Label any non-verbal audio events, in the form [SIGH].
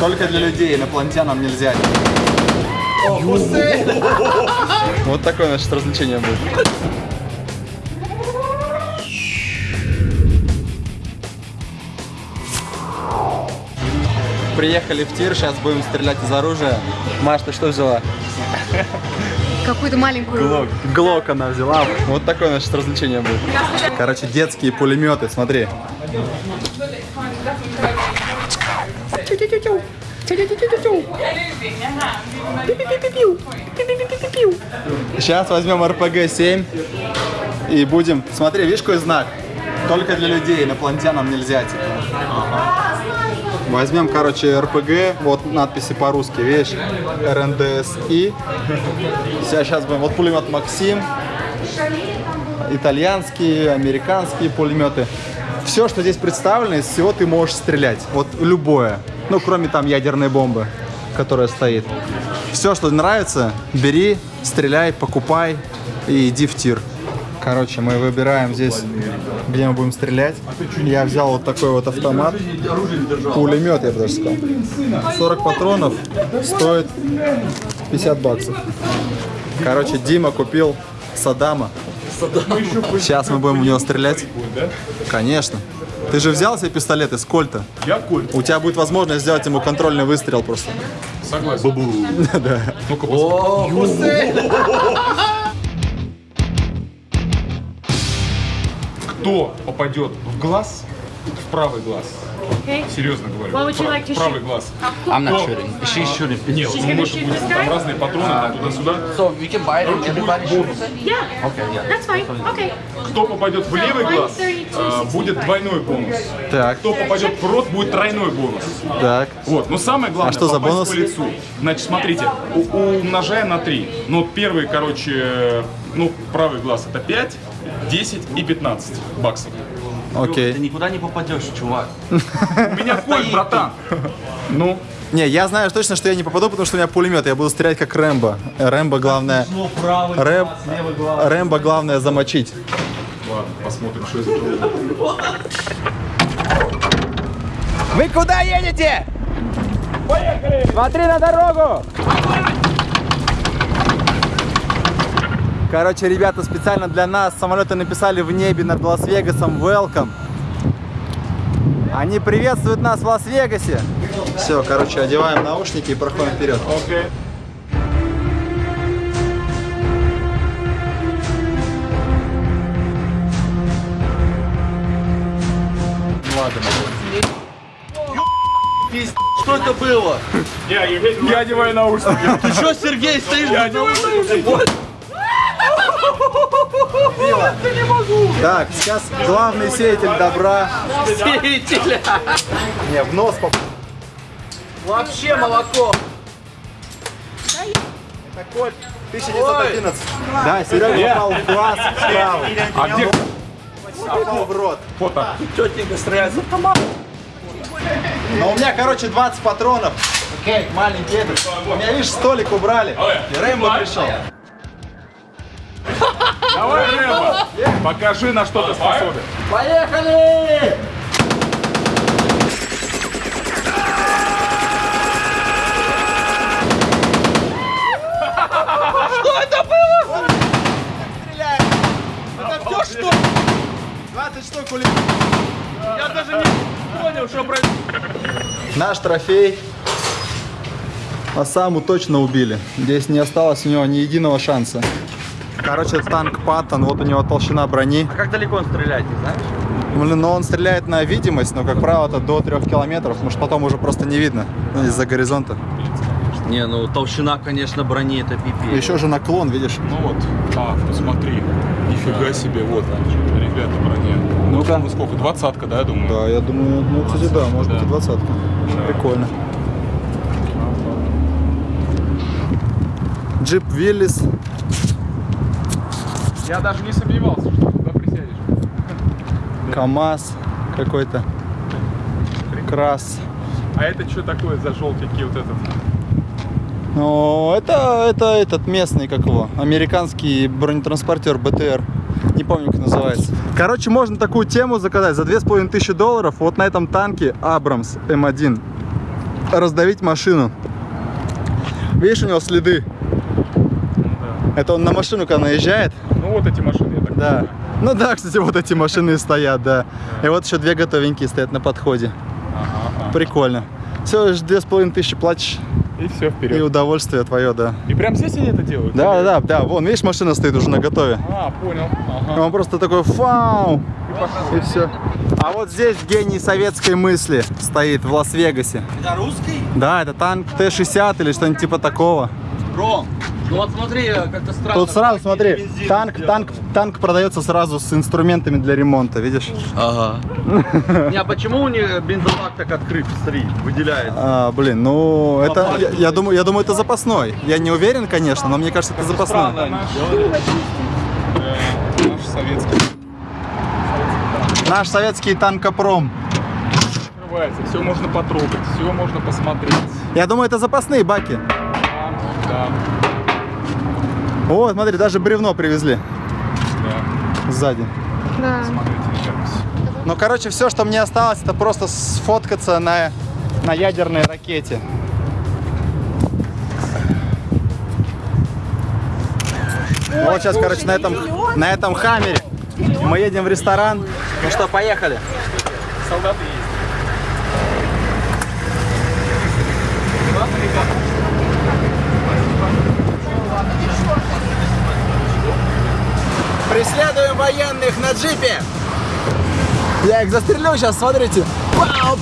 Только для людей, инопланетянам нельзя. [LAUGHS] Вот такое наше развлечение будет. Приехали в тир, сейчас будем стрелять из оружия. Маш, ты что взяла? Какую-то маленькую. Глок она взяла. Вот такое наше развлечение будет. Короче, детские пулеметы, смотри. Сейчас возьмем РПГ-7 и будем... Смотри, видишь, какой знак? Только для людей, инопланетянам нельзя, типа. Возьмем, короче, РПГ, вот надписи по-русски, видишь, РНДСИ. Сейчас будем, вот пулемет Максим, итальянские, американские пулеметы. Все, что здесь представлено, из всего ты можешь стрелять, вот любое. Ну, кроме там ядерной бомбы, которая стоит. Все, что нравится, бери, стреляй, покупай и иди в тир. Короче, мы выбираем здесь, где мы будем стрелять. Я взял вот такой вот автомат. Пулемет, я бы даже сказал. 40 патронов стоит 50 баксов. Короче, Дима купил Саддама. Сейчас мы будем в него стрелять. Конечно. Ты же взял себе пистолет из кольта. Я Кольт. У тебя будет возможность сделать ему контрольный выстрел просто. Согласен. [LAUGHS] Да. Ну-ка. Кто попадет в глаз, в правый глаз? Okay. Серьезно говорю. You Прав- like правый shoot? глаз. I'm not shooting. She's shooting. Нет, She's ну, может shoot быть, this там разные патроны, там туда-сюда. So we can buy it and everybody shoots? Yeah. Okay, yeah. That's fine. Okay. Кто попадет в левый глаз, а, будет двойной бонус. Так, Кто попадет в рот, будет тройной бонус. так. Вот, но самое главное, А что за бонус? по лицу. Значит, смотрите, у- умножаем на 3. Ну, первый, короче, ну, правый глаз это 5, 10 и 15 баксов. Окей. Ты никуда не попадешь, чувак. [LAUGHS] У меня кольт, братан. Ну, Не, я знаю точно, что я не попаду, потому что у меня пулемет. Я буду стрелять как Рэмбо. Рэмбо главное... Рэм... Рэмбо главное замочить. ладно, посмотрим, что из этого. Вы куда едете? Поехали! Смотри на дорогу! Короче, ребята специально для нас самолеты написали в небе над Лас-Вегасом Welcome. Они приветствуют нас в Лас-Вегасе. Все, короче, одеваем наушники и проходим вперед. Окей. Что это было? Я, я одеваю наушники. Ты что, Сергей, стоишь без наушников? Так, сейчас главный сеятель добра. Сеятеля. Не, в нос поп... Вообще молоко. Это кольт 1911. Да, Серега попал в глаз справа. А где Попал в рот. фото? Тетенька стреляет за автомат. Но у меня, короче, 20 патронов. Окей, маленький этот. У меня, видишь, столик убрали. И Рэмбо пришел. Давай, Рэмбо, покажи, на что ты способен. Поехали! Что это было? Стреляем! Это все что? 20 штук улетело. Я даже не понял, что происходит. Наш трофей. Осаму точно убили. Здесь не осталось у него ни единого шанса. Короче, танк Паттон, вот у него толщина брони. А как далеко он стреляет, не знаешь? Блин, ну он стреляет на видимость, но, как правило, это до 3 километров, потому что потом уже просто не видно ну, из-за горизонта. Не, ну толщина, конечно, брони это пипец. Еще же наклон, видишь? Ну вот, а, посмотри, нифига себе, вот, ребята, броня. Ну-ка. Ну сколько, двадцатка, да, я думаю? Да, я думаю, ну, кстати, да, может быть и двадцатка. Прикольно. Джип Виллис. Я даже не сомневался, что туда присядешь. КамАЗ какой-то. Крас. А это что такое за желтенький вот этот? Ну, это, это этот местный, как его, американский бронетранспортер БТР. Не помню, как называется. Короче, можно такую тему заказать за 2500 долларов. Вот на этом танке Абрамс М1. раздавить машину. Видишь, у него следы. Это он на машину, когда наезжает. Ну вот эти машины, я так Да. понимаю. Ну да, кстати, вот эти машины и стоят, да. И вот еще две готовенькие стоят на подходе. Ага. Прикольно. Все, две с половиной тысячи платишь, И все, и вперед. удовольствие твое, да. И прям здесь они это делают? Да, Или- да, да, вон, видишь, машина стоит уже на готове. А, понял. Ага. Он просто такой фау, и все. А вот здесь гений советской мысли стоит в Лас-Вегасе. Это русский? Да, это танк Т-60 или что-нибудь типа такого. Ром, ну вот смотри, как-то странно. Тут сразу, смотри, танк, танк, танк продается сразу с инструментами для ремонта, видишь? Ага. [LAUGHS] Не, а почему у них бензобак так открыт, смотри, выделяется? А, блин, ну это, я, я думаю, я думаю, это запасной. Я не уверен, конечно, но мне кажется, это запасной. Э, Наш советский. Наш советский танкопром. Открывается, все можно потрогать, все можно посмотреть. Я думаю, это запасные баки. Да, да, Вот, смотри, даже бревно привезли да. сзади. Да. Смотрите, ребят. Ну, короче, все, что мне осталось, это просто сфоткаться на, на ядерной ракете. Вот сейчас, короче, на этом, на этом хаммере мы едем в ресторан. Ну что, поехали. Солдаты есть. Преследуем военных на джипе. Я их застрелю сейчас, смотрите. Пау,